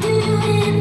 do it.